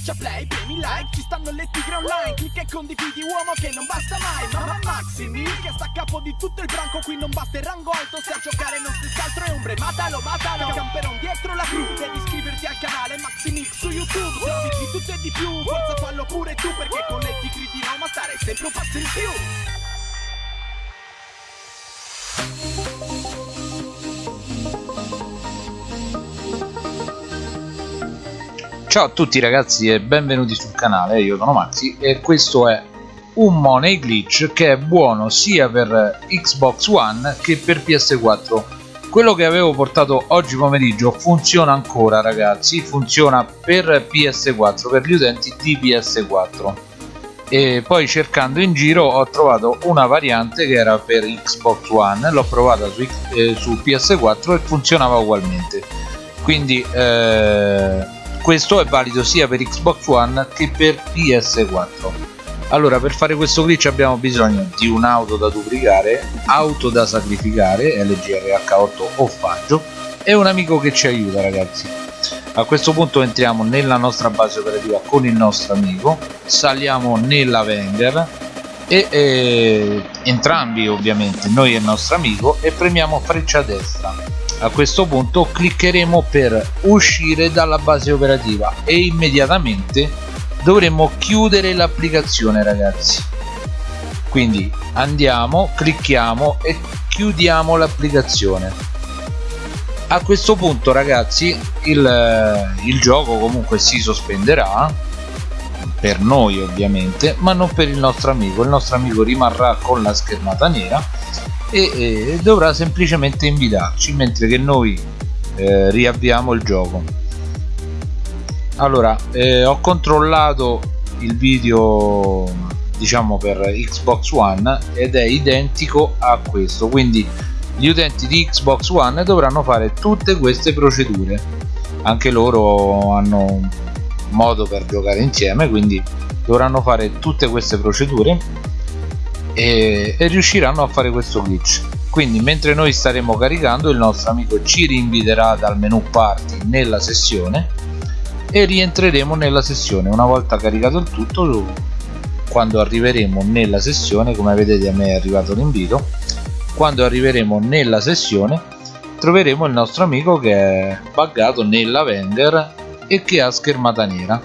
Schiaccia play, premi like, ci stanno le tigre online Clicca e condividi uomo che non basta mai Mamma Maximi che sta a capo di tutto il branco Qui non basta il rango alto, se a giocare non stessi altro è ombre Matalo, matalo, camperon dietro la crew Devi iscriverti al canale Maximix su YouTube Se di tutto e di più, forza fallo pure tu Perché con le tigre di Roma stare sempre un passo in più Ciao a tutti ragazzi e benvenuti sul canale, io sono Maxi e questo è un Money Glitch che è buono sia per Xbox One che per PS4 quello che avevo portato oggi pomeriggio funziona ancora ragazzi, funziona per PS4, per gli utenti di PS4 e poi cercando in giro ho trovato una variante che era per Xbox One, l'ho provata su, eh, su, PS4 e funzionava ugualmente. Quindi eh, questo è valido sia per Xbox One che per PS4 allora per fare questo glitch abbiamo bisogno di un'auto da duplicare auto da sacrificare LGRH8 o faggio e un amico che ci aiuta ragazzi. A questo punto entriamo nella nostra base operativa con il nostro amico saliamo nella Wenger e eh, entrambi ovviamente noi e il nostro amico e premiamo freccia destra a questo punto cliccheremo per uscire dalla base operativa e immediatamente dovremo chiudere l'applicazione ragazzi. Quindi andiamo clicchiamo e chiudiamo l'applicazione. A questo punto ragazzi il, il gioco comunque si sospenderà per noi ovviamente ma non per il nostro amico. Il nostro amico rimarrà con la schermata nera e, e dovrà semplicemente invitarci mentre che noi eh, riavviamo il gioco. Allora eh, ho controllato il video diciamo per Xbox One ed è identico a questo quindi gli utenti di Xbox One dovranno fare tutte queste procedure. Anche loro hanno modo per giocare insieme quindi dovranno fare tutte queste procedure e, e riusciranno a fare questo glitch. Quindi mentre noi staremo caricando il nostro amico ci rinviterà dal menu party nella sessione e rientreremo nella sessione. Una volta caricato il tutto quando arriveremo nella sessione come vedete a me è arrivato l'invito quando arriveremo nella sessione troveremo il nostro amico che è buggato nella Wenger e che ha schermata nera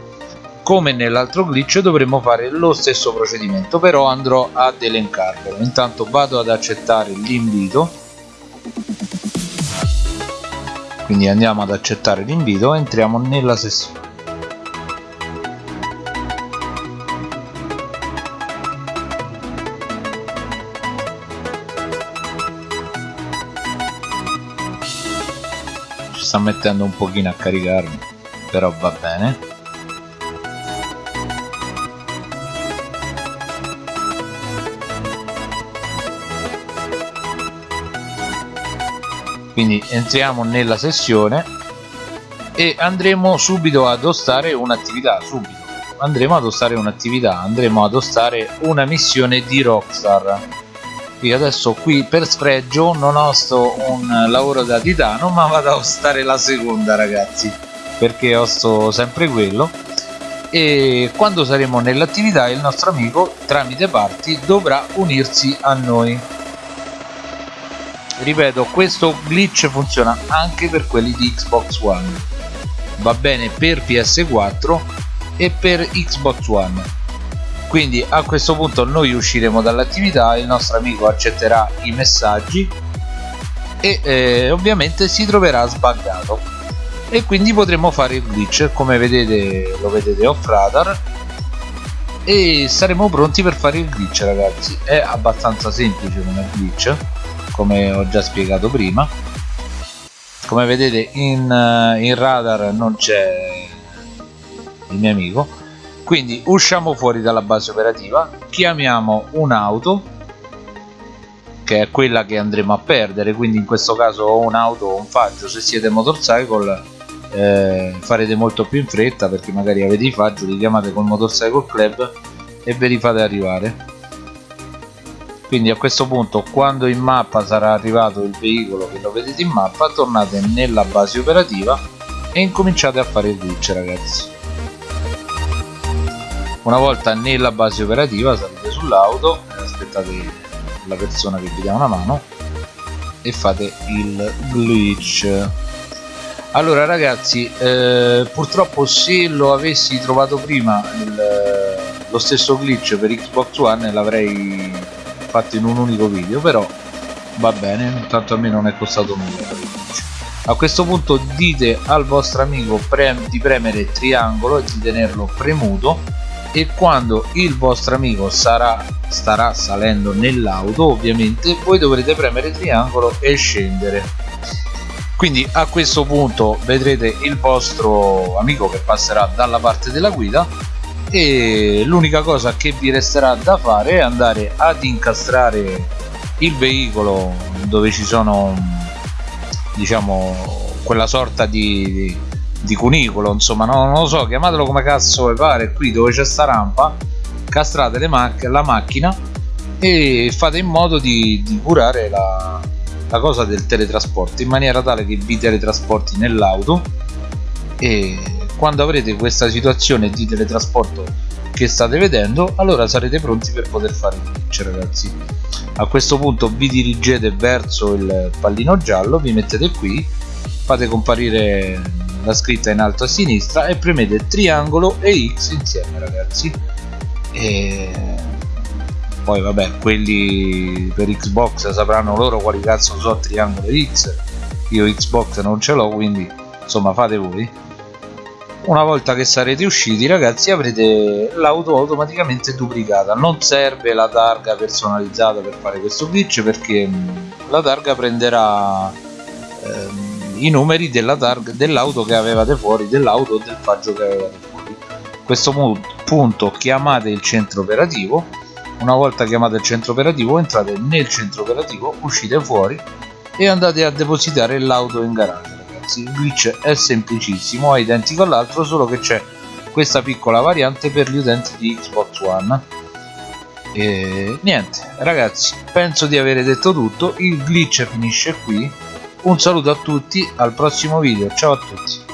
come nell'altro glitch dovremmo fare lo stesso procedimento però andrò ad elencarvelo. Intanto vado ad accettare l'invito. Quindi andiamo ad accettare l'invito e entriamo nella sessione. Ci sta mettendo un pochino a caricarmi però va bene quindi entriamo nella sessione e andremo subito ad ostare un'attività subito. Andremo ad ostare un'attività andremo ad ostare una missione di Rockstar. Qui adesso qui per sfregio non osto un lavoro da titano ma vado a ostare la seconda ragazzi perché osto sempre quello. E quando saremo nell'attività il nostro amico tramite parti dovrà unirsi a noi ripeto questo glitch funziona anche per quelli di Xbox One. Va bene per PS4 e per Xbox One. Quindi a questo punto noi usciremo dall'attività il nostro amico accetterà i messaggi e eh, ovviamente si troverà sbaggato e quindi potremo fare il glitch come vedete lo vedete off radar. E saremo pronti per fare il glitch ragazzi. È abbastanza semplice come glitch come ho già spiegato prima. Come vedete in, eh, in radar non c'è il mio amico. Quindi usciamo fuori dalla base operativa chiamiamo un'auto che è quella che andremo a perdere. Quindi in questo caso ho un'auto o un faggio. Se siete motorcycle eh, farete molto più in fretta perché magari avete i faggio li chiamate col motorcycle club e ve li fate arrivare quindi a questo punto quando in mappa sarà arrivato il veicolo che lo vedete in mappa tornate nella base operativa e incominciate a fare il glitch ragazzi. Una volta nella base operativa salite sull'auto aspettate la persona che vi dà una mano e fate il glitch. Allora ragazzi eh, purtroppo se lo avessi trovato prima il, lo stesso glitch per Xbox One l'avrei fatto in un unico video però va bene tanto a me non è costato nulla a questo punto dite al vostro amico prem di premere triangolo e di tenerlo premuto e quando il vostro amico sarà, starà salendo nell'auto ovviamente voi dovrete premere triangolo e scendere. Quindi a questo punto vedrete il vostro amico che passerà dalla parte della guida e l'unica cosa che vi resterà da fare è andare ad incastrare il veicolo dove ci sono diciamo quella sorta di, di cunicolo insomma no, non lo so chiamatelo come cazzo vi pare qui dove c'è sta rampa castrate mac la macchina e fate in modo di, di curare la, la, cosa del teletrasporto in maniera tale che vi teletrasporti nell'auto e quando avrete questa situazione di teletrasporto che state vedendo allora sarete pronti per poter fare il glitch ragazzi. A questo punto vi dirigete verso il pallino giallo vi mettete qui fate comparire la scritta in alto a sinistra e premete triangolo e X insieme ragazzi. E poi vabbè quelli per Xbox sapranno loro quali cazzo so triangolo e X. Io Xbox non ce l'ho quindi insomma fate voi una volta che sarete usciti ragazzi avrete l'auto automaticamente duplicata. Non serve la targa personalizzata per fare questo glitch perché la targa prenderà ehm, i numeri dell'auto che avevate fuori dell'auto o del faggio che avevate fuori. A questo punto chiamate il centro operativo. Una volta chiamato il centro operativo entrate nel centro operativo uscite fuori e andate a depositare l'auto in garage ragazzi il glitch è semplicissimo è identico all'altro solo che c'è questa piccola variante per gli utenti di Xbox One. E niente ragazzi penso di aver detto tutto il glitch finisce qui. Un saluto a tutti al prossimo video ciao a tutti